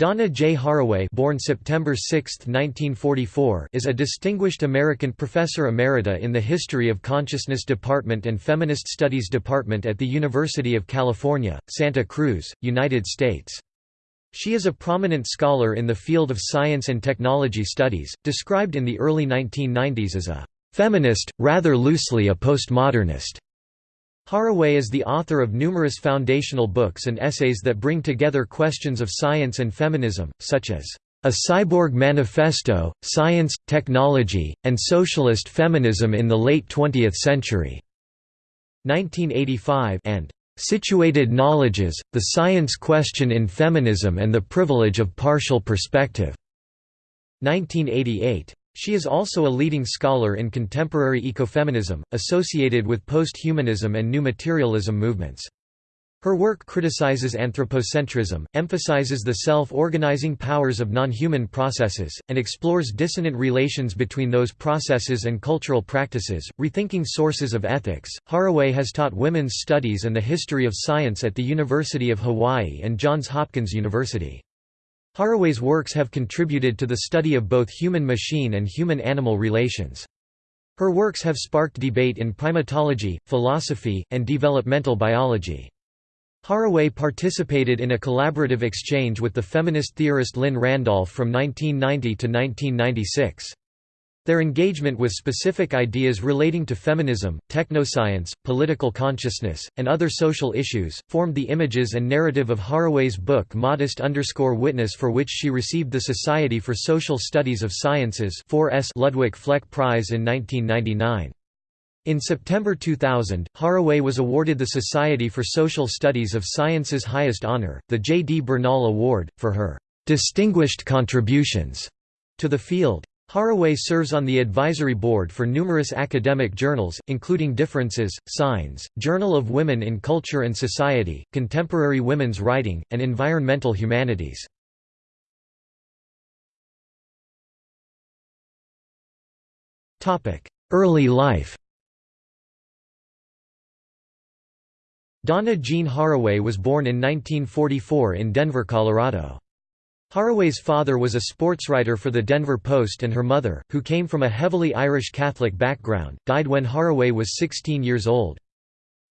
Donna J. Haraway born September 6, 1944, is a distinguished American professor emerita in the History of Consciousness Department and Feminist Studies Department at the University of California, Santa Cruz, United States. She is a prominent scholar in the field of science and technology studies, described in the early 1990s as a «feminist, rather loosely a postmodernist». Haraway is the author of numerous foundational books and essays that bring together questions of science and feminism, such as A Cyborg Manifesto, Science, Technology, and Socialist Feminism in the Late Twentieth Century, 1985 and Situated Knowledges, The Science Question in Feminism and the Privilege of Partial Perspective, 1988. She is also a leading scholar in contemporary ecofeminism, associated with post-humanism and new materialism movements. Her work criticizes anthropocentrism, emphasizes the self-organizing powers of non-human processes, and explores dissonant relations between those processes and cultural practices, rethinking sources of ethics. Haraway has taught women's studies and the history of science at the University of Hawaii and Johns Hopkins University. Haraway's works have contributed to the study of both human-machine and human-animal relations. Her works have sparked debate in primatology, philosophy, and developmental biology. Haraway participated in a collaborative exchange with the feminist theorist Lynn Randolph from 1990 to 1996. Their engagement with specific ideas relating to feminism, technoscience, political consciousness, and other social issues, formed the images and narrative of Haraway's book Modest Witness for which she received the Society for Social Studies of Sciences Ludwig Fleck Prize in 1999. In September 2000, Haraway was awarded the Society for Social Studies of Sciences' highest honor, the J. D. Bernal Award, for her "'distinguished contributions' to the field. Haraway serves on the advisory board for numerous academic journals, including Differences, Signs, Journal of Women in Culture and Society, Contemporary Women's Writing, and Environmental Humanities. Early life Donna Jean Haraway was born in 1944 in Denver, Colorado. Haraway's father was a sportswriter for the Denver Post and her mother, who came from a heavily Irish Catholic background, died when Haraway was 16 years old.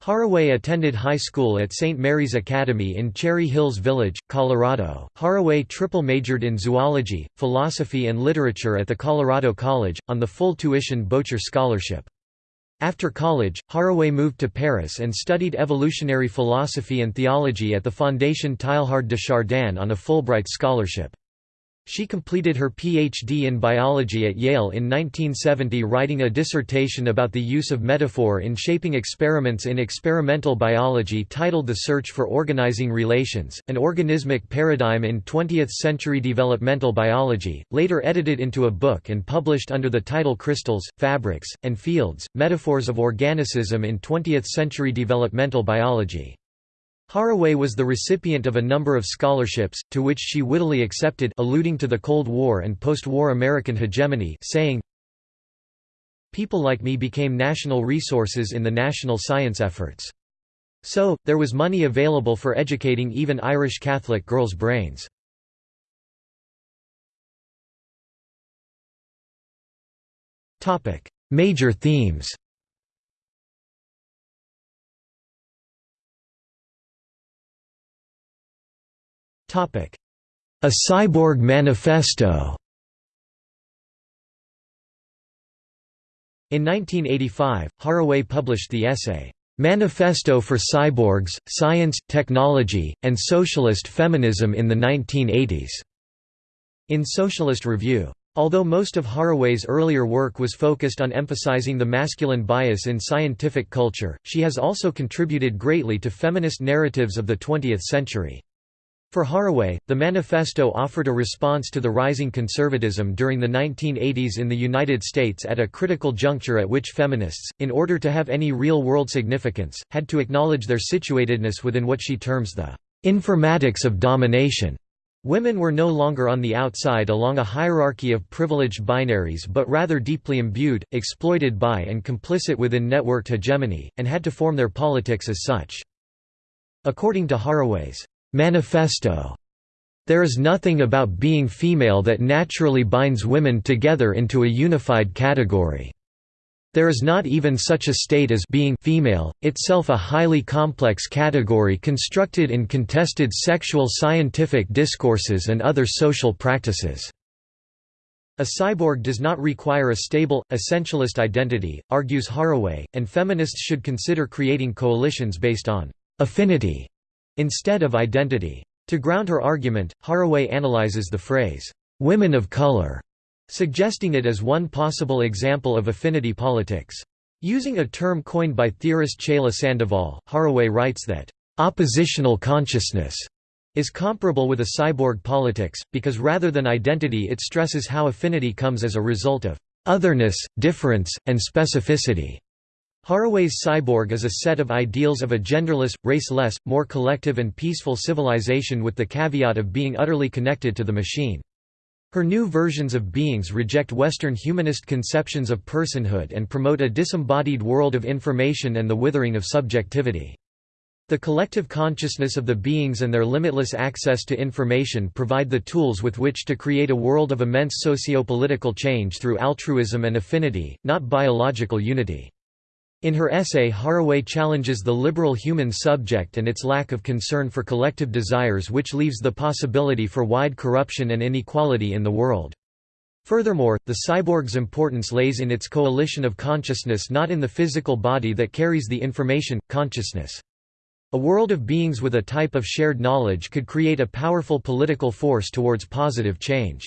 Haraway attended high school at St. Mary's Academy in Cherry Hills Village, Colorado. Haraway triple majored in zoology, philosophy and literature at the Colorado College, on the full tuition Boettcher Scholarship. After college, Haraway moved to Paris and studied evolutionary philosophy and theology at the Fondation Teilhard de Chardin on a Fulbright scholarship. She completed her Ph.D. in biology at Yale in 1970 writing a dissertation about the use of metaphor in shaping experiments in experimental biology titled The Search for Organizing Relations, an Organismic Paradigm in 20th-Century Developmental Biology, later edited into a book and published under the title Crystals, Fabrics, and Fields, Metaphors of Organicism in 20th-Century Developmental Biology. Haraway was the recipient of a number of scholarships, to which she wittily accepted alluding to the Cold War and post-war American hegemony saying, People like me became national resources in the national science efforts. So, there was money available for educating even Irish Catholic girls' brains. Major themes A Cyborg Manifesto In 1985, Haraway published the essay, "'Manifesto for Cyborgs, Science, Technology, and Socialist Feminism in the 1980s' in Socialist Review. Although most of Haraway's earlier work was focused on emphasizing the masculine bias in scientific culture, she has also contributed greatly to feminist narratives of the 20th century. For Haraway, the manifesto offered a response to the rising conservatism during the 1980s in the United States at a critical juncture at which feminists, in order to have any real-world significance, had to acknowledge their situatedness within what she terms the informatics of domination. Women were no longer on the outside along a hierarchy of privileged binaries but rather deeply imbued, exploited by and complicit within networked hegemony, and had to form their politics as such. According to Haraway's Manifesto. There is nothing about being female that naturally binds women together into a unified category. There is not even such a state as being female, itself a highly complex category constructed in contested sexual scientific discourses and other social practices. A cyborg does not require a stable, essentialist identity, argues Haraway, and feminists should consider creating coalitions based on affinity instead of identity. To ground her argument, Haraway analyzes the phrase, "'women of color' suggesting it as one possible example of affinity politics. Using a term coined by theorist Chela Sandoval, Haraway writes that, "'oppositional consciousness' is comparable with a cyborg politics, because rather than identity it stresses how affinity comes as a result of otherness, difference, and specificity. Haraway's cyborg is a set of ideals of a genderless, raceless, more collective and peaceful civilization with the caveat of being utterly connected to the machine. Her new versions of beings reject Western humanist conceptions of personhood and promote a disembodied world of information and the withering of subjectivity. The collective consciousness of the beings and their limitless access to information provide the tools with which to create a world of immense socio-political change through altruism and affinity, not biological unity. In her essay Haraway challenges the liberal human subject and its lack of concern for collective desires which leaves the possibility for wide corruption and inequality in the world. Furthermore, the cyborg's importance lays in its coalition of consciousness not in the physical body that carries the information, consciousness. A world of beings with a type of shared knowledge could create a powerful political force towards positive change.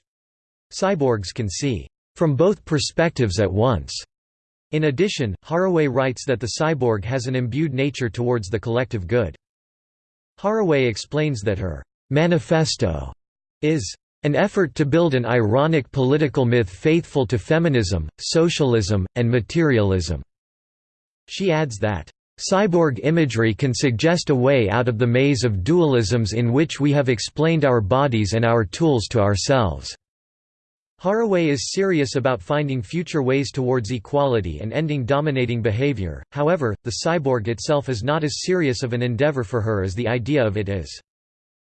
Cyborgs can see from both perspectives at once in addition, Haraway writes that the cyborg has an imbued nature towards the collective good. Haraway explains that her manifesto is an effort to build an ironic political myth faithful to feminism, socialism, and materialism. She adds that, Cyborg imagery can suggest a way out of the maze of dualisms in which we have explained our bodies and our tools to ourselves. Haraway is serious about finding future ways towards equality and ending dominating behavior, however, the cyborg itself is not as serious of an endeavor for her as the idea of it is.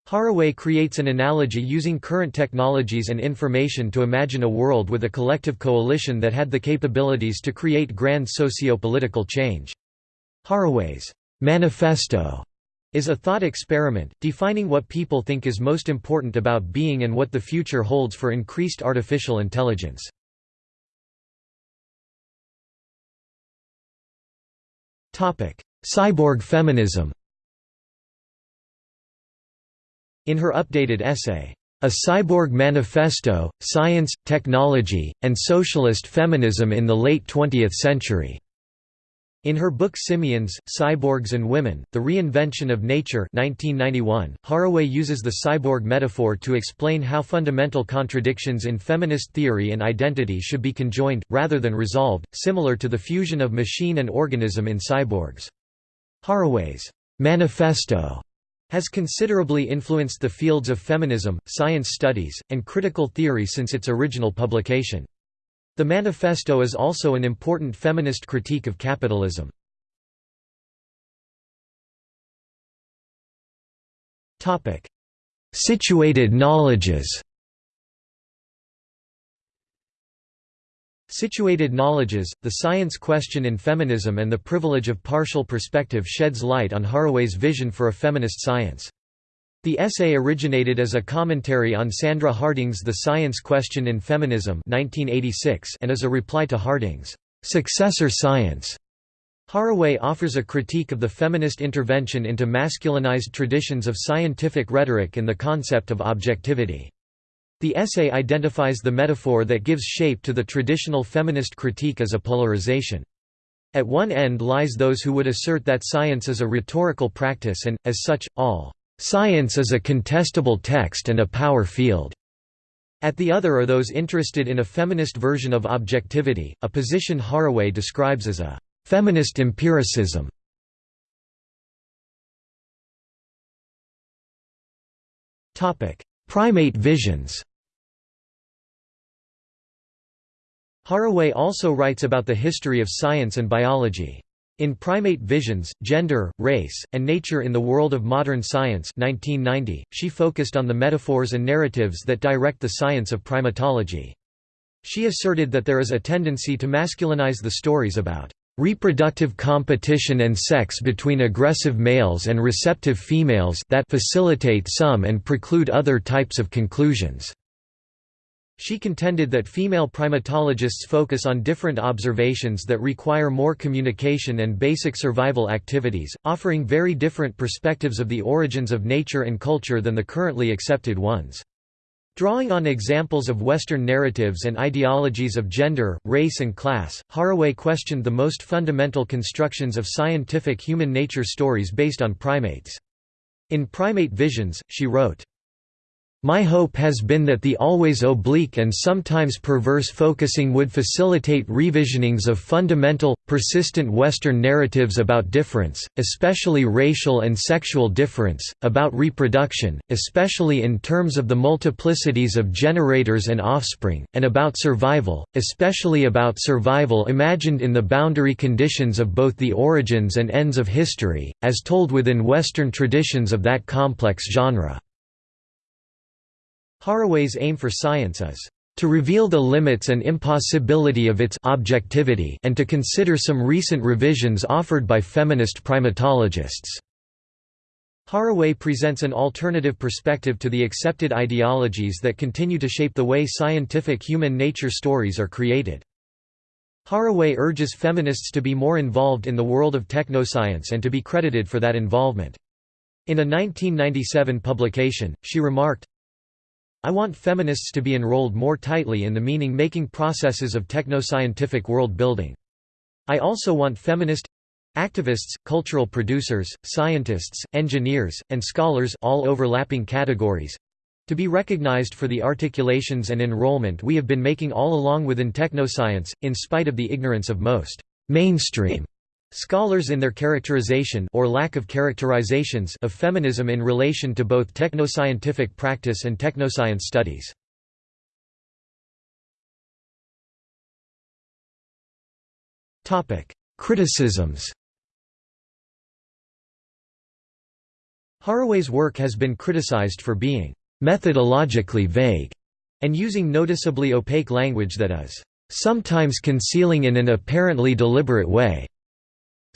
Haraway creates an analogy using current technologies and information to imagine a world with a collective coalition that had the capabilities to create grand socio-political change. Haraway's manifesto is a thought experiment, defining what people think is most important about being and what the future holds for increased artificial intelligence. Cyborg feminism In her updated essay, A Cyborg Manifesto, Science, Technology, and Socialist Feminism in the Late Twentieth Century, in her book Simians, Cyborgs and Women, The Reinvention of Nature 1991, Haraway uses the cyborg metaphor to explain how fundamental contradictions in feminist theory and identity should be conjoined, rather than resolved, similar to the fusion of machine and organism in cyborgs. Haraway's manifesto has considerably influenced the fields of feminism, science studies, and critical theory since its original publication. The manifesto is also an important feminist critique of capitalism. Situated knowledges Situated knowledges, the science question in feminism and the privilege of partial perspective sheds light on Haraway's vision for a feminist science. The essay originated as a commentary on Sandra Harding's The Science Question in Feminism 1986 and as a reply to Harding's successor science. Haraway offers a critique of the feminist intervention into masculinized traditions of scientific rhetoric and the concept of objectivity. The essay identifies the metaphor that gives shape to the traditional feminist critique as a polarization. At one end lies those who would assert that science is a rhetorical practice and, as such, all Science is a contestable text and a power field. At the other are those interested in a feminist version of objectivity, a position Haraway describes as a feminist empiricism. Primate visions Haraway also writes about the history of science and biology. In Primate Visions, Gender, Race, and Nature in the World of Modern Science 1990, she focused on the metaphors and narratives that direct the science of primatology. She asserted that there is a tendency to masculinize the stories about reproductive competition and sex between aggressive males and receptive females that facilitate some and preclude other types of conclusions. She contended that female primatologists focus on different observations that require more communication and basic survival activities, offering very different perspectives of the origins of nature and culture than the currently accepted ones. Drawing on examples of Western narratives and ideologies of gender, race and class, Haraway questioned the most fundamental constructions of scientific human nature stories based on primates. In Primate Visions, she wrote, my hope has been that the always oblique and sometimes perverse focusing would facilitate revisionings of fundamental, persistent Western narratives about difference, especially racial and sexual difference, about reproduction, especially in terms of the multiplicities of generators and offspring, and about survival, especially about survival imagined in the boundary conditions of both the origins and ends of history, as told within Western traditions of that complex genre. Haraway's aim for science is to reveal the limits and impossibility of its objectivity and to consider some recent revisions offered by feminist primatologists. Haraway presents an alternative perspective to the accepted ideologies that continue to shape the way scientific human nature stories are created. Haraway urges feminists to be more involved in the world of technoscience and to be credited for that involvement. In a 1997 publication, she remarked, I want feminists to be enrolled more tightly in the meaning-making processes of techno-scientific world-building. I also want feminist activists, cultural producers, scientists, engineers, and scholars all overlapping categories to be recognized for the articulations and enrollment we have been making all along within technoscience, in spite of the ignorance of most mainstream Scholars in their characterization or lack of characterizations of feminism in relation to both technoscientific practice and technoscience studies. Topic: Criticisms Haraway's work has been criticized for being methodologically vague and using noticeably opaque language that is sometimes concealing in an apparently deliberate way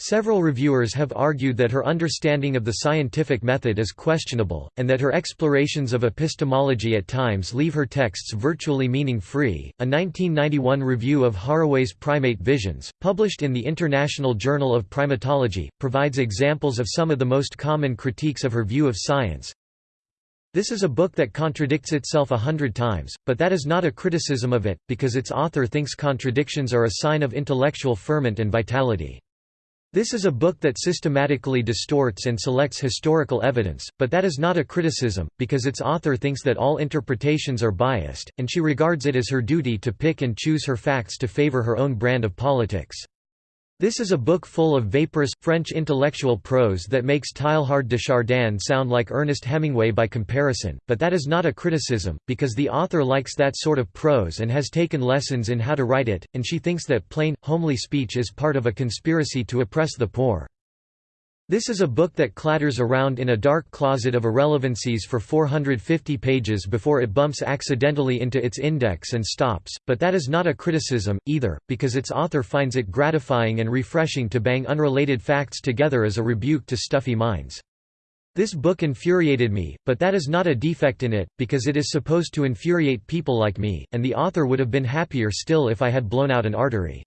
Several reviewers have argued that her understanding of the scientific method is questionable, and that her explorations of epistemology at times leave her texts virtually meaning-free. A 1991 review of Haraway's Primate Visions, published in the International Journal of Primatology, provides examples of some of the most common critiques of her view of science. This is a book that contradicts itself a hundred times, but that is not a criticism of it, because its author thinks contradictions are a sign of intellectual ferment and vitality. This is a book that systematically distorts and selects historical evidence, but that is not a criticism, because its author thinks that all interpretations are biased, and she regards it as her duty to pick and choose her facts to favor her own brand of politics. This is a book full of vaporous, French intellectual prose that makes Teilhard de Chardin sound like Ernest Hemingway by comparison, but that is not a criticism, because the author likes that sort of prose and has taken lessons in how to write it, and she thinks that plain, homely speech is part of a conspiracy to oppress the poor. This is a book that clatters around in a dark closet of irrelevancies for 450 pages before it bumps accidentally into its index and stops, but that is not a criticism, either, because its author finds it gratifying and refreshing to bang unrelated facts together as a rebuke to stuffy minds. This book infuriated me, but that is not a defect in it, because it is supposed to infuriate people like me, and the author would have been happier still if I had blown out an artery.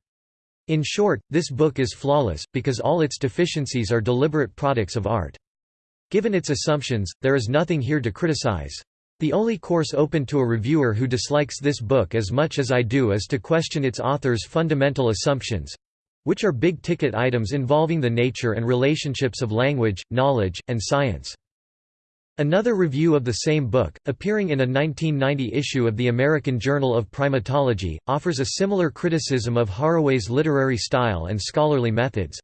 In short, this book is flawless, because all its deficiencies are deliberate products of art. Given its assumptions, there is nothing here to criticize. The only course open to a reviewer who dislikes this book as much as I do is to question its author's fundamental assumptions—which are big-ticket items involving the nature and relationships of language, knowledge, and science. Another review of the same book, appearing in a 1990 issue of the American Journal of Primatology, offers a similar criticism of Haraway's literary style and scholarly methods.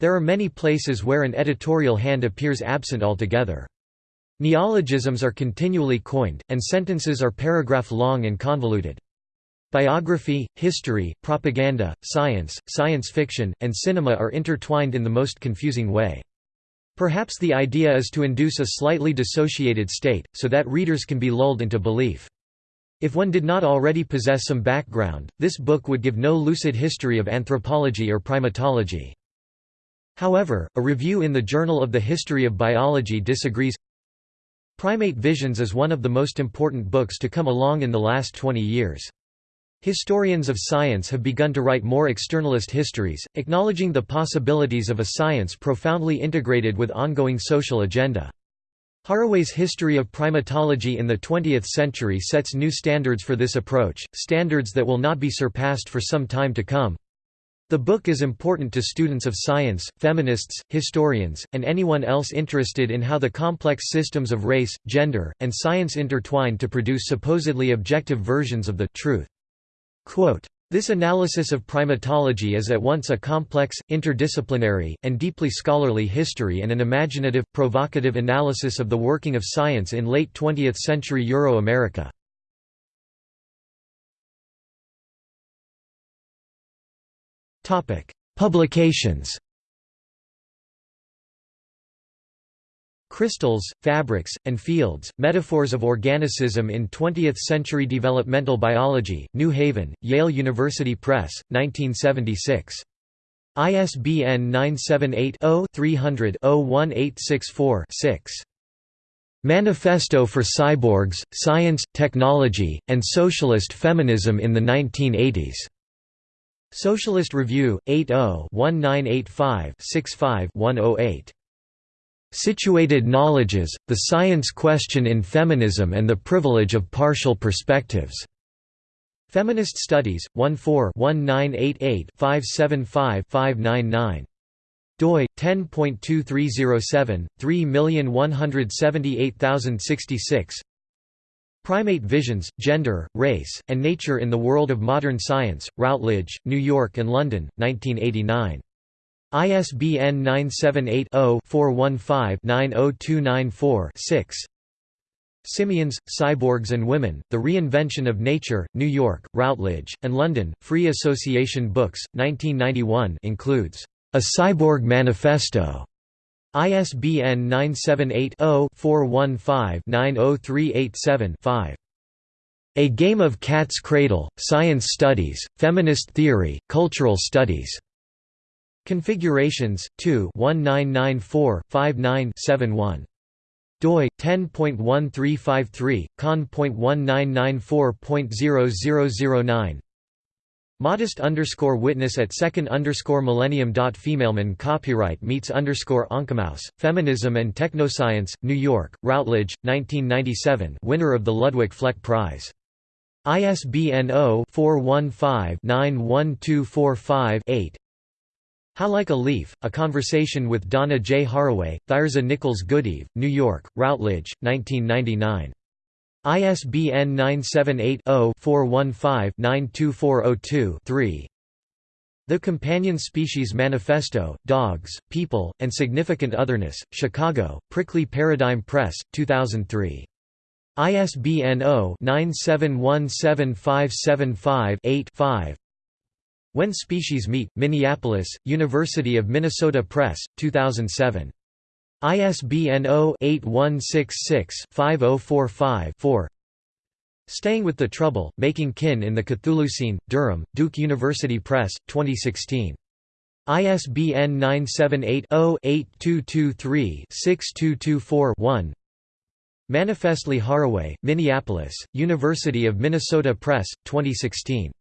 There are many places where an editorial hand appears absent altogether. Neologisms are continually coined, and sentences are paragraph long and convoluted. Biography, history, propaganda, science, science fiction, and cinema are intertwined in the most confusing way. Perhaps the idea is to induce a slightly dissociated state, so that readers can be lulled into belief. If one did not already possess some background, this book would give no lucid history of anthropology or primatology. However, a review in the Journal of the History of Biology disagrees. Primate Visions is one of the most important books to come along in the last 20 years. Historians of science have begun to write more externalist histories, acknowledging the possibilities of a science profoundly integrated with ongoing social agenda. Haraway's History of Primatology in the 20th Century sets new standards for this approach, standards that will not be surpassed for some time to come. The book is important to students of science, feminists, historians, and anyone else interested in how the complex systems of race, gender, and science intertwine to produce supposedly objective versions of the truth. This analysis of primatology is at once a complex, interdisciplinary, and deeply scholarly history and an imaginative, provocative analysis of the working of science in late 20th century Euro-America. Publications Crystals, Fabrics, and Fields, Metaphors of Organicism in Twentieth-Century Developmental Biology, New Haven, Yale University Press, 1976. ISBN 978-0-300-01864-6. Manifesto for Cyborgs, Science, Technology, and Socialist Feminism in the 1980s. Socialist Review, 80-1985-65-108. Situated Knowledges, The Science Question in Feminism and the Privilege of Partial Perspectives. Feminist Studies, 14-1988-575-599. doi 10.2307 3178066 Primate Visions, Gender, Race, and Nature in the World of Modern Science, Routledge, New York and London, 1989. ISBN 978-0-415-90294-6 Simians, Cyborgs and Women, The Reinvention of Nature, New York, Routledge, and London, Free Association Books, 1991 includes, "...a Cyborg Manifesto", ISBN 978 0 415 90387 5. A Game of Cat's Cradle, Science Studies, Feminist Theory, Cultural Studies. Configurations 2 1994-59-71 doi 10.1353 con.1994.0009 Modest underscore witness at second underscore millennium dot femaleman copyright meets underscore Feminism and Technoscience, New York, Routledge, 1997 winner of the Ludwig Fleck Prize. ISBN 0-415-91245-8 how Like a Leaf, A Conversation with Donna J. Haraway, Thirza Nichols Goodeve, New York, Routledge, 1999. ISBN 978-0-415-92402-3 The Companion Species Manifesto, Dogs, People, and Significant Otherness, Chicago, Prickly Paradigm Press, 2003. ISBN 0-9717575-8-5 when Species Meet, Minneapolis, University of Minnesota Press, 2007. ISBN 0-8166-5045-4 Staying with the Trouble, Making Kin in the Chthulucene, Durham, Duke University Press, 2016. ISBN 978 0 8223 6224 1 Manifestly Haraway, Minneapolis, University of Minnesota Press, 2016.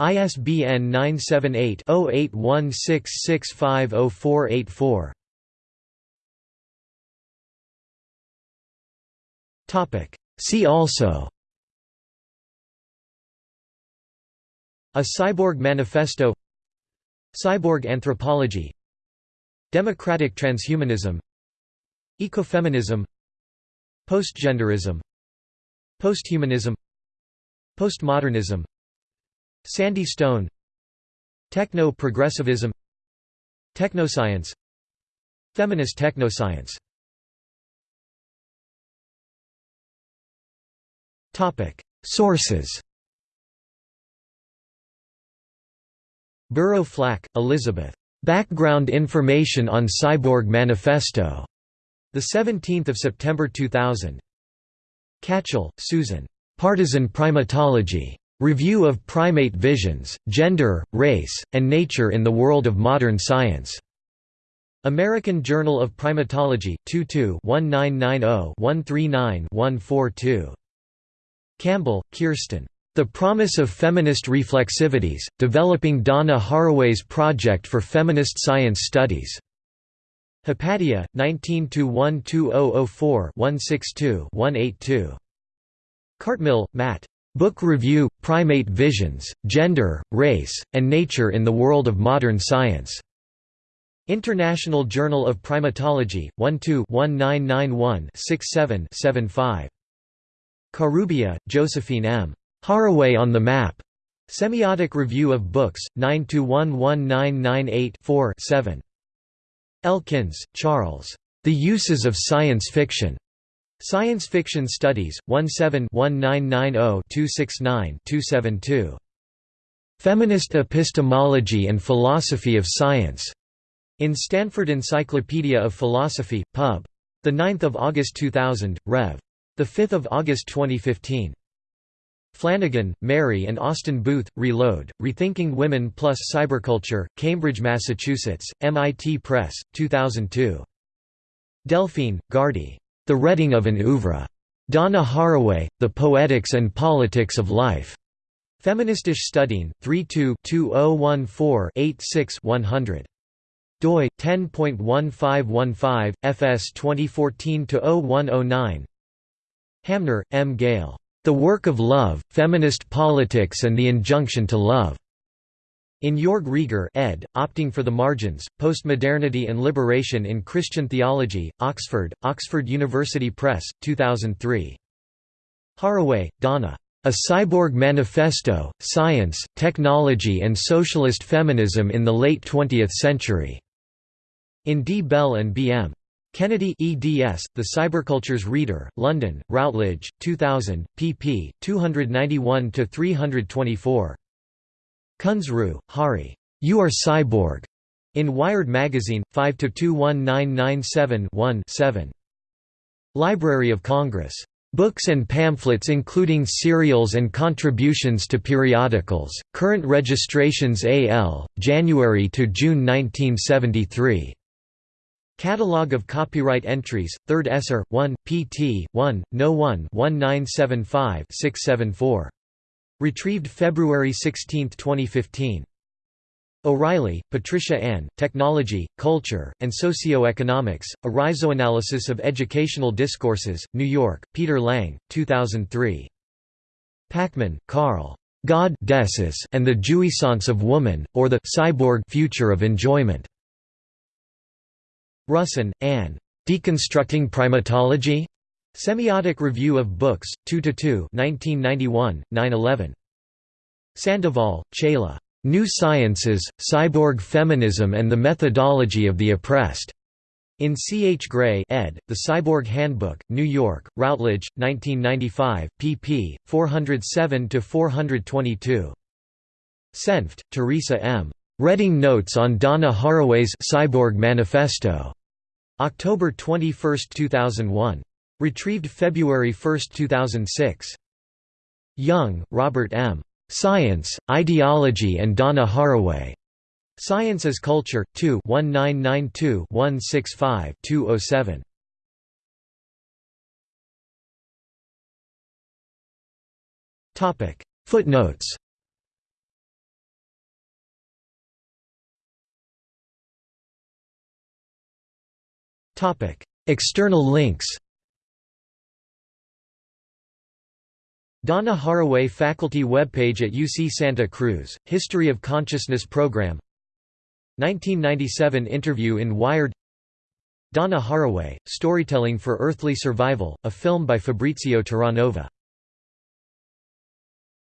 ISBN 978-0816650484. Topic. See also. A Cyborg Manifesto. Cyborg anthropology. Democratic transhumanism. Ecofeminism. Postgenderism. Posthumanism. Postmodernism Sandy Stone Techno-progressivism Technoscience Feminist technoscience Sources Burrow Flack, Elizabeth. Background Information on Cyborg Manifesto. 17 September 2000. Catchell, Susan. Partisan Primatology. Review of Primate Visions, Gender, Race, and Nature in the World of Modern Science. American Journal of Primatology, 22-1990-139-142. Campbell, Kirsten. The Promise of Feminist Reflexivities, Developing Donna Haraway's Project for Feminist Science Studies. Hypatia, 19-1204-162-182. Cartmill, Matt. Book Review, Primate Visions, Gender, Race, and Nature in the World of Modern Science. International Journal of Primatology, 12-1991-67-75. Karoubian, Josephine M. Haraway on the Map. Semiotic Review of Books, 9-1-1998-4-7. Elkins, Charles. The Uses of Science Fiction. Science Fiction Studies, 17-1990-269-272. Feminist Epistemology and Philosophy of Science. In Stanford Encyclopedia of Philosophy, Pub. 9 August 2000, Rev. 5 August 2015. Flanagan, Mary and Austin Booth, Reload, Rethinking Women plus Cyberculture, Cambridge, Massachusetts, MIT Press, 2002. Delphine, Gardey. The Reading of an Oeuvre. Donna Haraway, The Poetics and Politics of Life. Feministisch Studien, 32-2014-86-100. doi 10.1515 fs 2014-0109. Hamner, M. Gail. The Work of Love, Feminist Politics and the Injunction to Love. In Jörg Rieger ed., Opting for the Margins, Postmodernity and Liberation in Christian Theology, Oxford, Oxford University Press, 2003. Haraway, Donna. A Cyborg Manifesto, Science, Technology and Socialist Feminism in the Late Twentieth Century. In D. Bell and B. M. Kennedy eds, The Cybercultures Reader, London, Routledge, 2000, pp. 291–324. Kunzru, Hari. You Are Cyborg. In Wired Magazine, 5–21997-1-7. Library of Congress. Books and pamphlets including serials and contributions to periodicals, current registrations AL, January to June 1973. Catalogue of copyright entries, 3rd Esser, 1, pt. 1, No 1 1975-674. Retrieved February 16, 2015. O'Reilly, Patricia Ann, Technology, Culture, and Socioeconomics, A Rhizoanalysis of Educational Discourses, New York, Peter Lang, 2003. Pachman, Carl. God and the Jouissance of Woman, or the Cyborg Future of Enjoyment. Russon, Anne. Deconstructing Primatology? Semiotic Review of Books, 2–2 1991, 9–11. Sandoval, Chela. New Sciences, Cyborg Feminism and the Methodology of the Oppressed. In C. H. Gray ed., The Cyborg Handbook, New York, Routledge, 1995, pp. 407–422. Senft, Teresa M. Reading Notes on Donna Haraway's Cyborg Manifesto. October 21, 2001. Retrieved February 1, 2006. Young, Robert M. Science, Ideology and Donna Haraway. Science as Culture, 2 1992-165-207. Footnotes Topic. External links Donna Haraway Faculty webpage at UC Santa Cruz, History of Consciousness Program. 1997 interview in Wired. Donna Haraway, Storytelling for Earthly Survival, a film by Fabrizio Terranova